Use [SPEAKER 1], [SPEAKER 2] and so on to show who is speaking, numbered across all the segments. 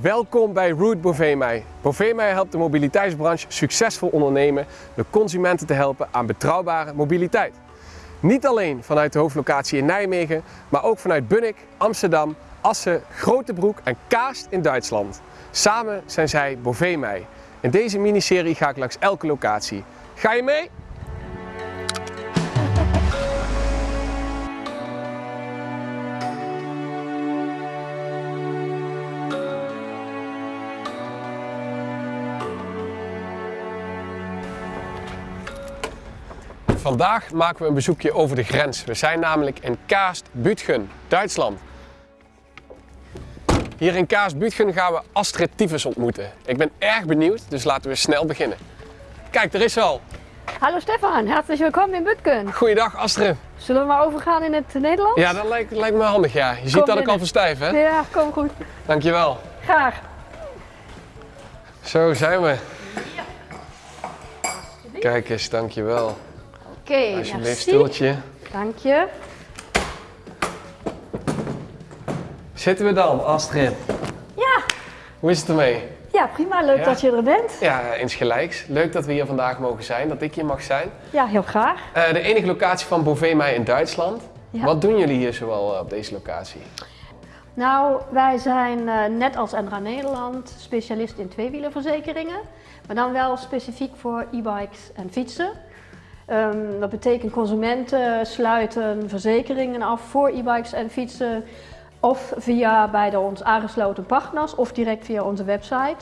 [SPEAKER 1] Welkom bij Route Bovemei. Bovemei helpt de mobiliteitsbranche succesvol ondernemen door consumenten te helpen aan betrouwbare mobiliteit. Niet alleen vanuit de hoofdlocatie in Nijmegen, maar ook vanuit Bunnik, Amsterdam, Assen, Grotebroek en Kaast in Duitsland. Samen zijn zij Bovemei. In deze miniserie ga ik langs elke locatie. Ga je mee? Vandaag maken we een bezoekje over de grens. We zijn namelijk in Kaast-Bütgen, Duitsland. Hier in Kaast-Bütgen gaan we Astrid Tyfus ontmoeten. Ik ben erg benieuwd, dus laten we snel beginnen. Kijk, er is ze al.
[SPEAKER 2] Hallo Stefan, herzlich willkommen in Bütgen.
[SPEAKER 1] Goeiedag Astrid.
[SPEAKER 2] Zullen we maar overgaan in het Nederlands?
[SPEAKER 1] Ja, dat lijkt, lijkt me handig ja. Je ziet dat ik al verstijf hè?
[SPEAKER 2] Ja, kom goed.
[SPEAKER 1] Dankjewel.
[SPEAKER 2] Graag.
[SPEAKER 1] Zo zijn we. Kijk eens, dankjewel.
[SPEAKER 2] Oké,
[SPEAKER 1] Alsjeblieft,
[SPEAKER 2] merci.
[SPEAKER 1] stoeltje.
[SPEAKER 2] Dank je.
[SPEAKER 1] Zitten we dan, Astrid?
[SPEAKER 2] Ja,
[SPEAKER 1] Hoe is het ermee?
[SPEAKER 2] ja prima. Leuk
[SPEAKER 1] Ja.
[SPEAKER 2] dat je er bent.
[SPEAKER 1] Ja, insgelijks. Leuk dat we hier vandaag mogen zijn, dat ik hier mag zijn.
[SPEAKER 2] Ja, heel graag.
[SPEAKER 1] Eh, de enige locatie van Bovemei in Duitsland.
[SPEAKER 2] Ja.
[SPEAKER 1] Wat doen jullie hier zoal eh, op deze locatie?
[SPEAKER 2] Nou, wij zijn eh, net als Endra Nederland specialist in tweewielerverzekeringen. Maar dan wel specifiek voor e-bikes en fietsen. Ehm, dat betekent consumenten sluiten verzekeringen af voor e-bikes en fietsen. Of via bij de ons aangesloten partners of direct via onze website.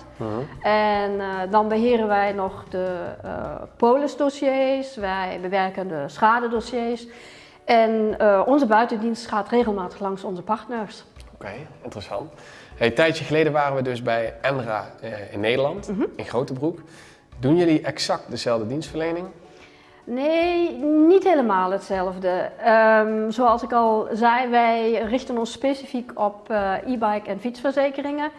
[SPEAKER 2] En eh, dan beheren wij nog de eh polisdossiers, wij bewerken de schadedossiers. En eh, onze buitendienst gaat regelmatig langs onze partners.
[SPEAKER 1] Oké, interessant. Hey, een tijdje geleden waren we dus bij Enra in Nederland,
[SPEAKER 2] Mhm.
[SPEAKER 1] in Grotebroek. Doen jullie exact dezelfde dienstverlening?
[SPEAKER 2] Nee, niet helemaal hetzelfde. Ehm, zoals ik al zei, wij richten ons specifiek op eh, e-bike en fietsverzekeringen.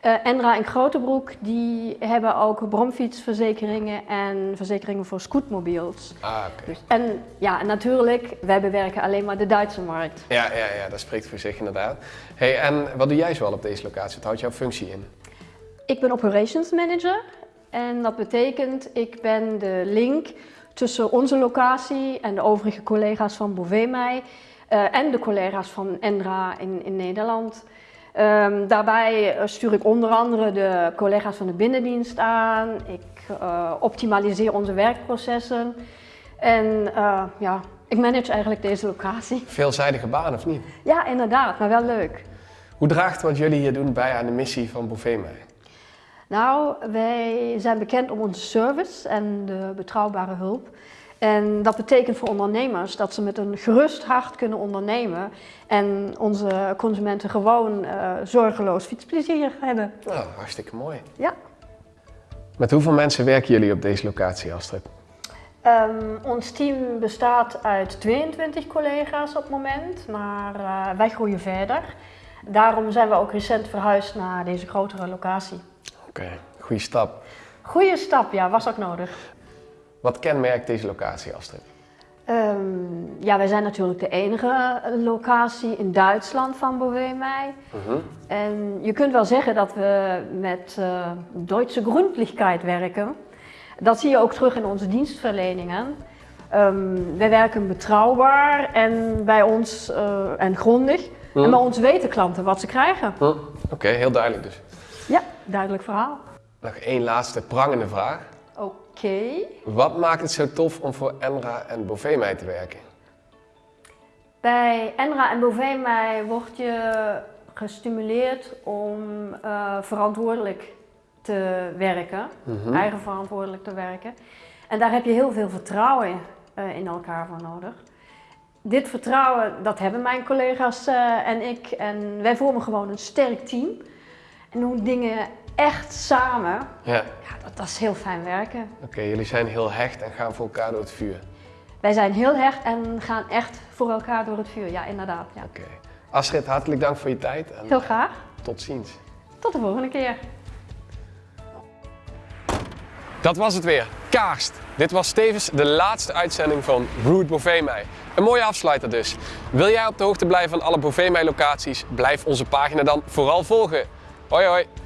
[SPEAKER 2] Eh, Enra en Grotebroek die hebben ook bromfietsverzekeringen en verzekeringen voor scootmobiels.
[SPEAKER 1] Ah, oké.
[SPEAKER 2] Dus, en ja, natuurlijk, wij bewerken alleen maar de Duitse markt.
[SPEAKER 1] Ja, ja, ja, dat spreekt voor zich inderdaad. Hey, en wat doe jij zoal op deze locatie? Wat houdt jouw functie in?
[SPEAKER 2] Ik ben operations manager en dat betekent ik ben de link tussen onze locatie en de overige collega's van Bovemei eh en de collega's van Endra in, in Nederland. Ehm, daarbij eh, stuur ik onder andere de collega's van de binnendienst aan. Ik eh, optimaliseer onze werkprocessen en eh, ja, ik manage eigenlijk deze locatie.
[SPEAKER 1] Veelzijdige baan of niet?
[SPEAKER 2] Ja, inderdaad, maar wel leuk.
[SPEAKER 1] Hoe draagt wat jullie hier doen bij aan de missie van Bovemei?
[SPEAKER 2] Nou, wij zijn bekend om onze service en de betrouwbare hulp. En dat betekent voor ondernemers dat ze met een gerust hart kunnen ondernemen en onze consumenten gewoon eh, zorgeloos fietsplezier hebben.
[SPEAKER 1] Nou, hartstikke mooi.
[SPEAKER 2] Ja.
[SPEAKER 1] Met hoeveel mensen werken jullie op deze locatie, Astrid?
[SPEAKER 2] Ehm, ons team bestaat uit 22 collega's op het moment, maar eh, wij groeien verder. Daarom zijn we ook recent verhuisd naar deze grotere locatie.
[SPEAKER 1] Oké, goede stap.
[SPEAKER 2] Goeie stap, ja, was ook nodig.
[SPEAKER 1] Wat kenmerkt deze locatie, Astrid?
[SPEAKER 2] Ehm, ja, wij zijn natuurlijk de enige locatie in Duitsland van Bovemei.
[SPEAKER 1] Mhm.
[SPEAKER 2] En je kunt wel zeggen dat we met eh Duitse gründlichkeit werken. Dat zie je ook terug in onze dienstverleningen. Ehm, wij werken betrouwbaar en bij ons eh, en grondig. En bij ons weten klanten wat ze krijgen.
[SPEAKER 1] Hm? Oké, heel duidelijk dus.
[SPEAKER 2] Ja, duidelijk verhaal.
[SPEAKER 1] Nog één laatste prangende vraag.
[SPEAKER 2] Oké.
[SPEAKER 1] Wat maakt het zo tof om voor Enra en Bovemei te werken?
[SPEAKER 2] Bij Enra en Bovemei word je gestimuleerd om eh, verantwoordelijk te werken,
[SPEAKER 1] Mhm.
[SPEAKER 2] eigen verantwoordelijk te werken. En daar heb je heel veel vertrouwen eh, in elkaar voor nodig. Dit vertrouwen, dat hebben mijn collega's eh, en ik. En wij vormen gewoon een sterk team. En doen dingen echt samen.
[SPEAKER 1] Ja,
[SPEAKER 2] Ja, dat, dat is heel fijn werken.
[SPEAKER 1] oké, jullie zijn heel hecht en gaan voor elkaar door het vuur.
[SPEAKER 2] Wij zijn heel hecht en gaan echt voor elkaar door het vuur. Ja, inderdaad. Ja.
[SPEAKER 1] Oké. Astrid, hartelijk dank voor je tijd en
[SPEAKER 2] Heel graag.
[SPEAKER 1] tot ziens.
[SPEAKER 2] Tot de volgende keer.
[SPEAKER 1] Dat was het weer. Kaarst. Dit was tevens de laatste uitzending van Route Bovemei. Een mooie afsluiter dus. Wil jij op de hoogte blijven van alle Bovemei locaties? Blijf onze pagina dan vooral volgen. Hoi hoi!